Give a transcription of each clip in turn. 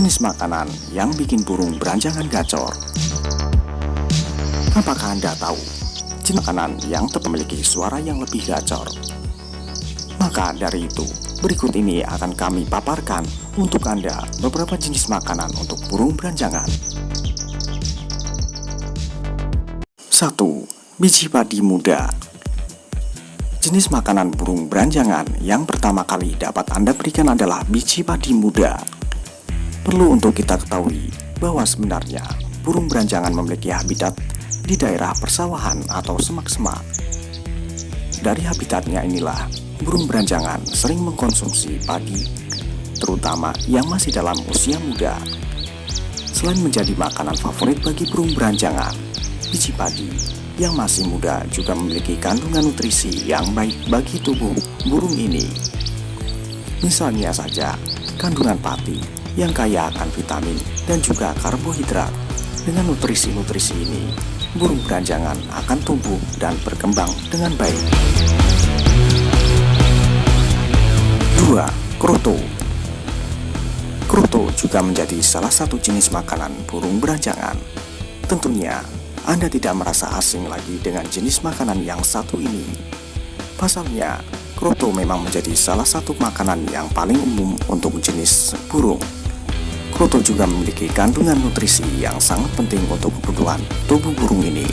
jenis makanan yang bikin burung beranjangan gacor. Apakah Anda tahu jenis makanan yang memiliki suara yang lebih gacor? Maka dari itu, berikut ini akan kami paparkan untuk Anda beberapa jenis makanan untuk burung beranjangan. 1. Biji padi muda Jenis makanan burung beranjangan yang pertama kali dapat Anda berikan adalah biji padi muda. Perlu untuk kita ketahui bahwa sebenarnya burung beranjangan memiliki habitat di daerah persawahan atau semak-semak. Dari habitatnya inilah, burung beranjangan sering mengkonsumsi padi, terutama yang masih dalam usia muda. Selain menjadi makanan favorit bagi burung beranjangan, biji padi yang masih muda juga memiliki kandungan nutrisi yang baik bagi tubuh burung ini. Misalnya saja, kandungan pati yang kaya akan vitamin dan juga karbohidrat. Dengan nutrisi-nutrisi ini, burung beranjangan akan tumbuh dan berkembang dengan baik. 2. Kroto Kroto juga menjadi salah satu jenis makanan burung beranjangan. Tentunya anda tidak merasa asing lagi dengan jenis makanan yang satu ini. Pasalnya, kroto memang menjadi salah satu makanan yang paling umum untuk jenis burung. Kroto juga memiliki kandungan nutrisi yang sangat penting untuk kebutuhan tubuh burung ini.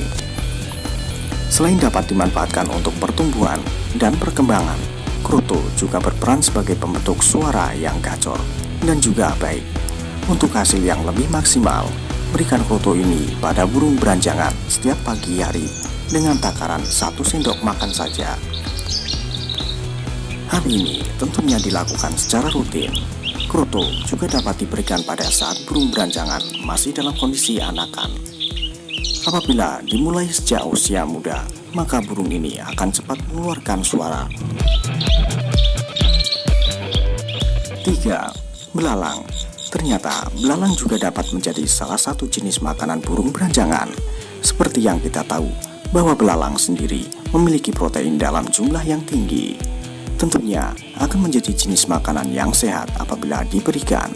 Selain dapat dimanfaatkan untuk pertumbuhan dan perkembangan, kroto juga berperan sebagai pembentuk suara yang gacor dan juga baik. Untuk hasil yang lebih maksimal, Berikan kroto ini pada burung beranjangan setiap pagi hari dengan takaran satu sendok makan saja. Hal ini tentunya dilakukan secara rutin. Kroto juga dapat diberikan pada saat burung beranjangan masih dalam kondisi anakan. Apabila dimulai sejak usia muda, maka burung ini akan cepat mengeluarkan suara. 3. Belalang Ternyata, belalang juga dapat menjadi salah satu jenis makanan burung beranjangan. Seperti yang kita tahu, bahwa belalang sendiri memiliki protein dalam jumlah yang tinggi. Tentunya akan menjadi jenis makanan yang sehat apabila diberikan.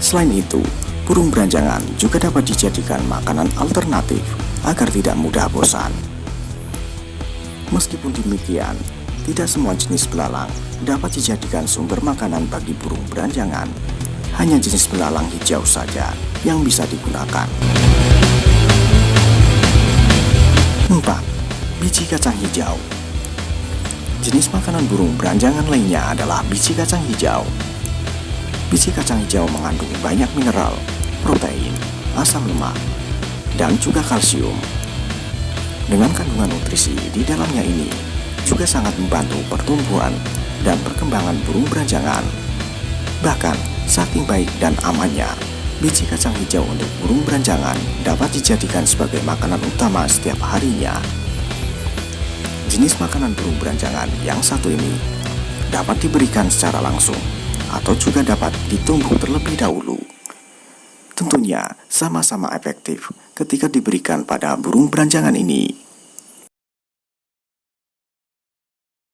Selain itu, burung beranjangan juga dapat dijadikan makanan alternatif agar tidak mudah bosan. Meskipun demikian, tidak semua jenis belalang dapat dijadikan sumber makanan bagi burung beranjangan hanya jenis belalang hijau saja yang bisa digunakan. 4. Biji kacang hijau Jenis makanan burung beranjangan lainnya adalah biji kacang hijau. Biji kacang hijau mengandung banyak mineral, protein, asam lemak, dan juga kalsium. Dengan kandungan nutrisi di dalamnya ini juga sangat membantu pertumbuhan dan perkembangan burung beranjangan. Bahkan, Saking baik dan amannya, biji kacang hijau untuk burung beranjangan dapat dijadikan sebagai makanan utama setiap harinya. Jenis makanan burung beranjangan yang satu ini dapat diberikan secara langsung atau juga dapat ditumbuh terlebih dahulu. Tentunya sama-sama efektif ketika diberikan pada burung beranjangan ini.